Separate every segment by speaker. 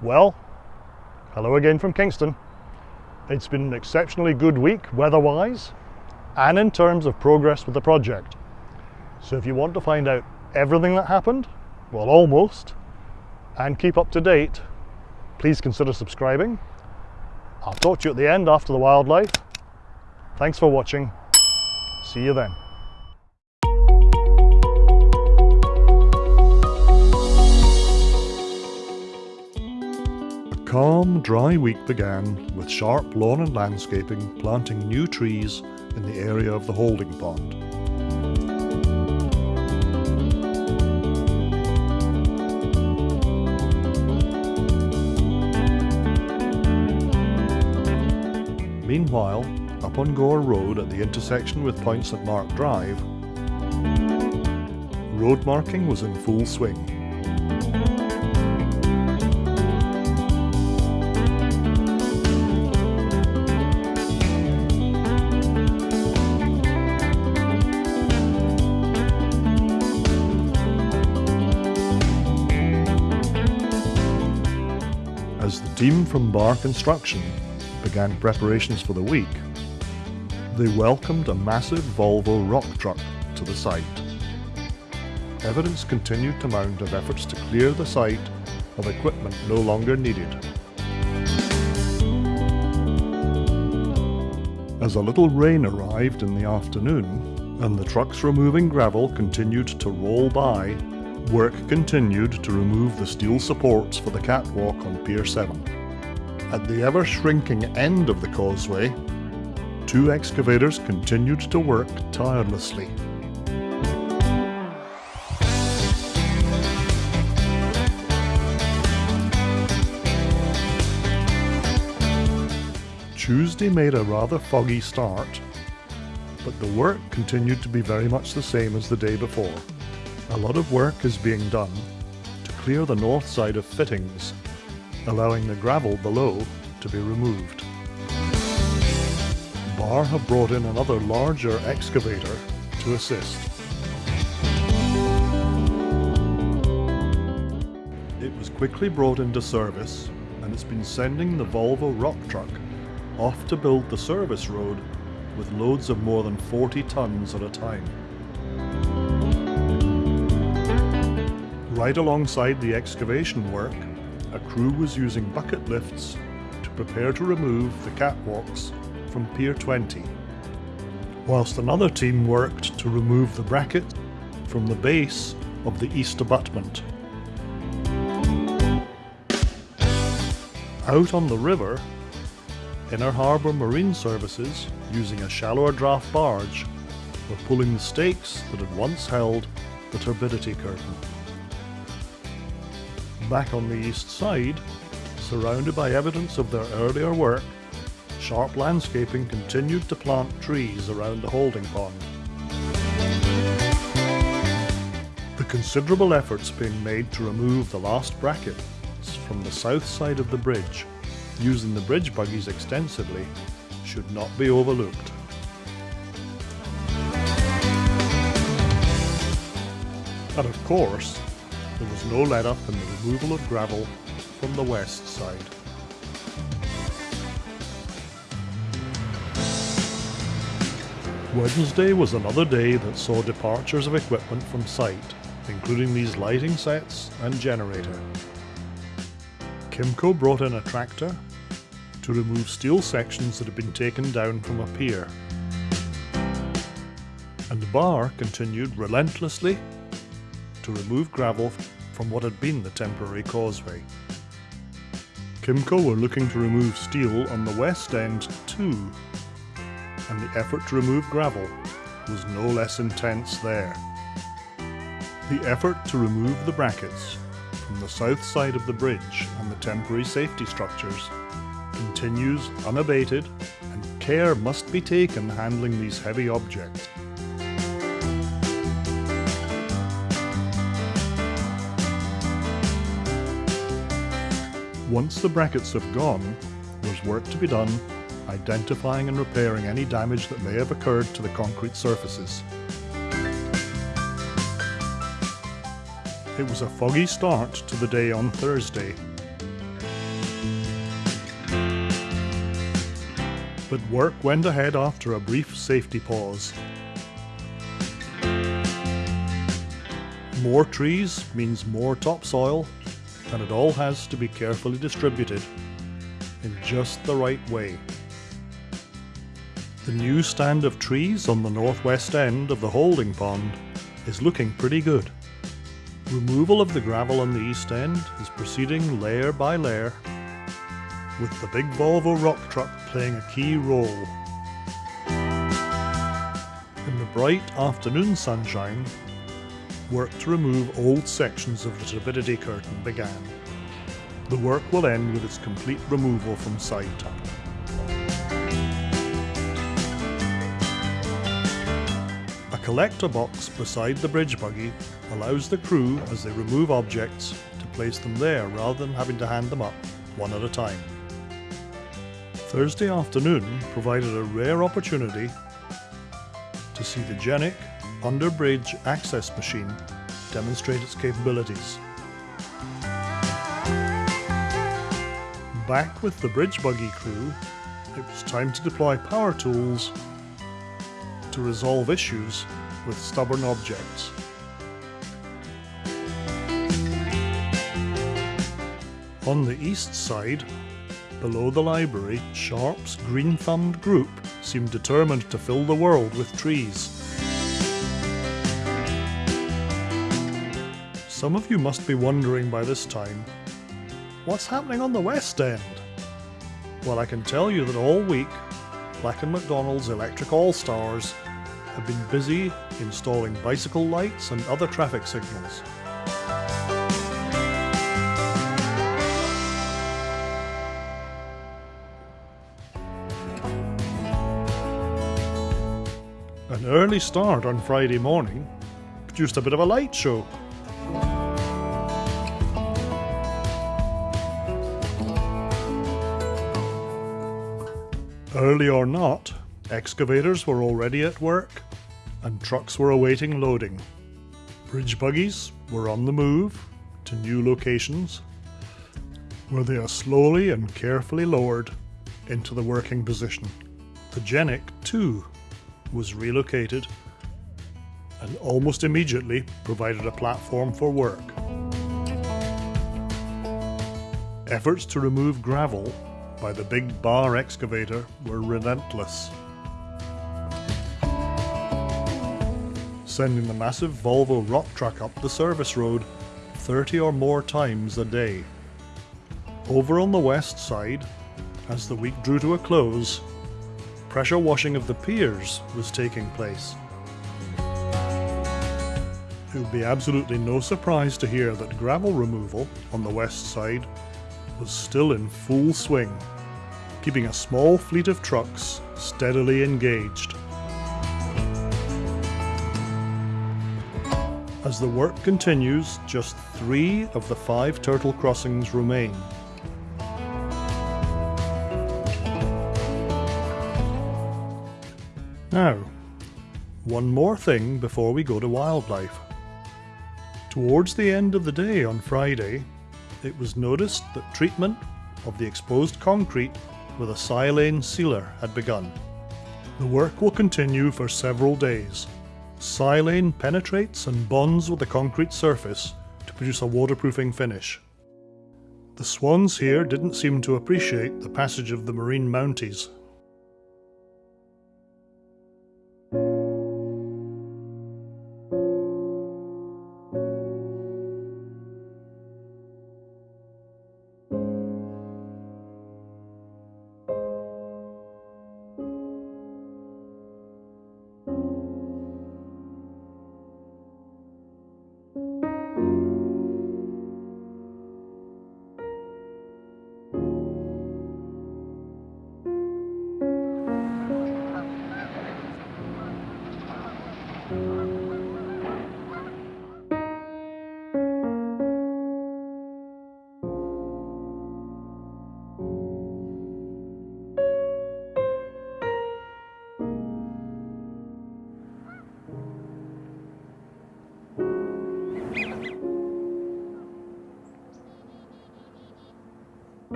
Speaker 1: Well, hello again from Kingston. It's been an exceptionally good week weather-wise and in terms of progress with the project. So if you want to find out everything that happened, well almost, and keep up to date, please consider subscribing. I'll talk to you at the end after the wildlife. Thanks for watching. See you then. Calm, dry week began with Sharp Lawn and Landscaping planting new trees in the area of the holding pond. Meanwhile, up on Gore Road at the intersection with Point St Mark Drive, road marking was in full swing. Team from Bar Construction began preparations for the week, they welcomed a massive Volvo rock truck to the site. Evidence continued to mount of efforts to clear the site of equipment no longer needed. As a little rain arrived in the afternoon and the trucks removing gravel continued to roll by, work continued to remove the steel supports for the catwalk on Pier 7. At the ever-shrinking end of the causeway, two excavators continued to work tirelessly. Tuesday made a rather foggy start, but the work continued to be very much the same as the day before. A lot of work is being done to clear the north side of fittings, allowing the gravel below to be removed. Bar have brought in another larger excavator to assist. It was quickly brought into service and it's been sending the Volvo rock truck off to build the service road with loads of more than 40 tons at a time. Right alongside the excavation work, a crew was using bucket lifts to prepare to remove the catwalks from Pier 20, whilst another team worked to remove the bracket from the base of the east abutment. Out on the river, Inner Harbour Marine Services, using a shallower draft barge, were pulling the stakes that had once held the turbidity curtain. Back on the east side, surrounded by evidence of their earlier work, Sharp Landscaping continued to plant trees around the holding pond. The considerable efforts being made to remove the last brackets from the south side of the bridge, using the bridge buggies extensively, should not be overlooked. And of course, there was no let up in the removal of gravel from the west side. Wednesday was another day that saw departures of equipment from site, including these lighting sets and generator. Kimco brought in a tractor to remove steel sections that had been taken down from a pier. And Barr continued relentlessly to remove gravel from what had been the temporary causeway. Kimco were looking to remove steel on the west end too, and the effort to remove gravel was no less intense there. The effort to remove the brackets from the south side of the bridge and the temporary safety structures continues unabated and care must be taken handling these heavy objects. Once the brackets have gone, there's work to be done identifying and repairing any damage that may have occurred to the concrete surfaces. It was a foggy start to the day on Thursday. But work went ahead after a brief safety pause. More trees means more topsoil, and it all has to be carefully distributed in just the right way. The new stand of trees on the northwest end of the holding pond is looking pretty good. Removal of the gravel on the east end is proceeding layer by layer, with the big Volvo rock truck playing a key role. In the bright afternoon sunshine, work to remove old sections of the turbidity curtain began. The work will end with its complete removal from site. A collector box beside the bridge buggy allows the crew, as they remove objects, to place them there rather than having to hand them up one at a time. Thursday afternoon provided a rare opportunity to see the Genic under-bridge access machine demonstrate its capabilities. Back with the bridge buggy crew, it was time to deploy power tools to resolve issues with stubborn objects. On the east side, below the library, Sharp's green-thumbed group seemed determined to fill the world with trees. Some of you must be wondering by this time, what's happening on the West End? Well, I can tell you that all week, Black & McDonald's Electric All-Stars have been busy installing bicycle lights and other traffic signals. An early start on Friday morning produced a bit of a light show. Early or not, excavators were already at work and trucks were awaiting loading. Bridge buggies were on the move to new locations where they are slowly and carefully lowered into the working position. The Genic, too, was relocated and almost immediately provided a platform for work. Efforts to remove gravel by the big bar excavator were relentless. Sending the massive Volvo rock truck up the service road 30 or more times a day. Over on the west side, as the week drew to a close, pressure washing of the piers was taking place. It would be absolutely no surprise to hear that gravel removal on the west side was still in full swing, keeping a small fleet of trucks steadily engaged. As the work continues, just three of the five turtle crossings remain. Now, one more thing before we go to wildlife. Towards the end of the day on Friday, it was noticed that treatment of the exposed concrete with a silane sealer had begun. The work will continue for several days. Silane penetrates and bonds with the concrete surface to produce a waterproofing finish. The swans here didn't seem to appreciate the passage of the marine mounties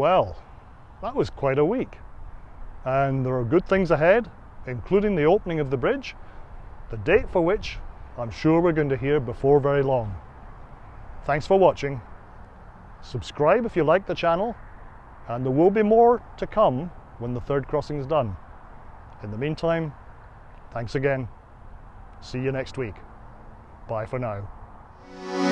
Speaker 1: Well, that was quite a week. And there are good things ahead, including the opening of the bridge, the date for which I'm sure we're going to hear before very long. Thanks for watching. Subscribe if you like the channel, and there will be more to come when the third crossing is done. In the meantime, thanks again. See you next week. Bye for now.